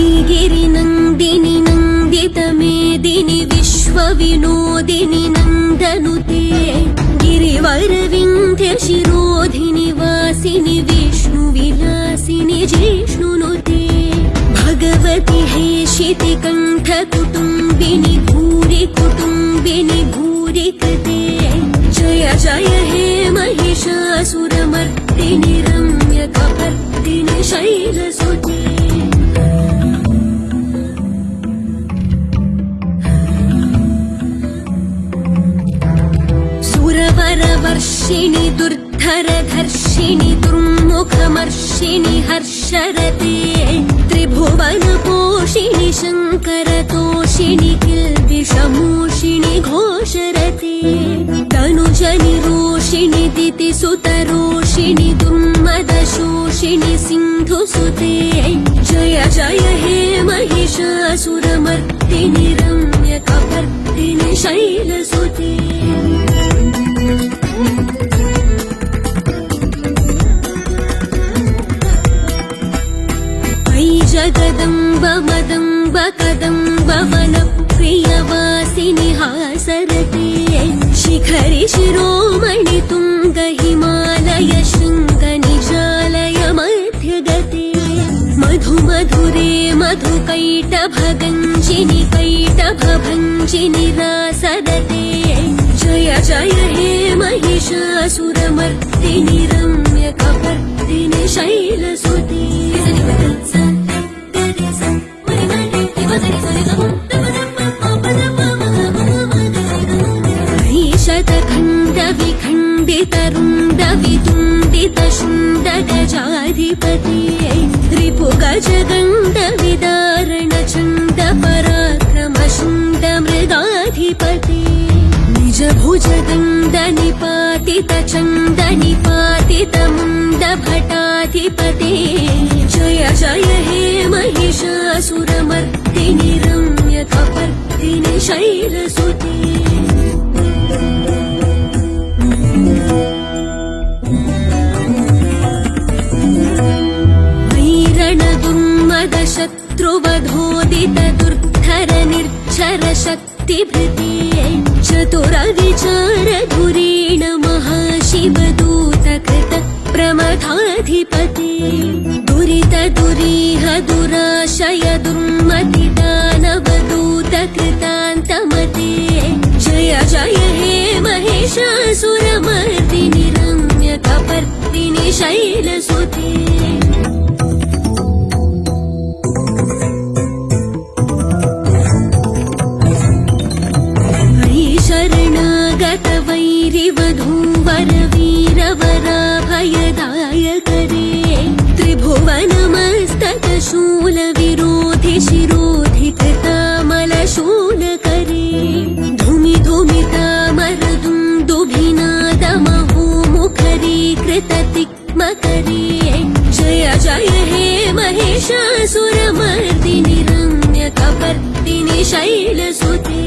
श्रीगिरिनन्दिनि नन्दितमेदिनि विश्वविनोदिनि नन्दनुते गिरिवरविन्ध्यशिरोधिनि वासिनि विष्णुविलासिनि जिष्णुनुते भगवति हेशिति कण्ठकुटुम्बिनि भूरि कुटुम्बिनि भूरि कृते जय जय हे महिषासुरमर्दिनि रम्यकपर्दिनि शैलसुते सुरवरवर्षिणि दुर्धरधर्षिणि दुर्मुखमर्षिणि हर्षरते त्रिभुवनपोषिणि शङ्करतोषिणि किल्बिषमोषिणि घोषरते तनुजनिरोषिणि दितिसुतरोषिणि दुर्मदशोषिणि सिन्धुसुते जय जय हे महिषासुरमर्दिनि जगदम्ब मदम्ब कदम्ब वनप्रियवासिनि हासरते। शिखरि शिरोमणि तुङ्ग हिमालय शृङ्ग निजालय मध्यगते मधु मधुरे मधुकैटभगञ्जिनि कैटभञ्जिनि रासरते जय जय हे महिषासुरमर्दिनि रम्यकपर्दिनि शैलसुते शतखण्डविखण्डितरुण्ड वितुण्डित शुण्ड गजाधिपते रिपुगजगण्ड विदारण चण्ड पराक्रम शुण्ड मृगाधिपते निज भुज दण्ड निपातित चण्ड निपातित मुण्ड भटाधिपते जय जय हे महिषासुरमर्दिनि रम्यकपर्दिनि शैलसुते वैरणदुर्मद शत्रुवधोदित दुर्धर निर्झर शक्तिभृते चतुरविचार धुरेण महाशिवदूत कृत प्रमथाधिपते दुरित दुरीह दुराशय दुर्मति दानवदूत महिषासुरमर्दिनि रम्यकपर्दिनि शैलसुते जय जय हे महिषासुरमर्दिनि रम्यकपर्दिनि शैलसुते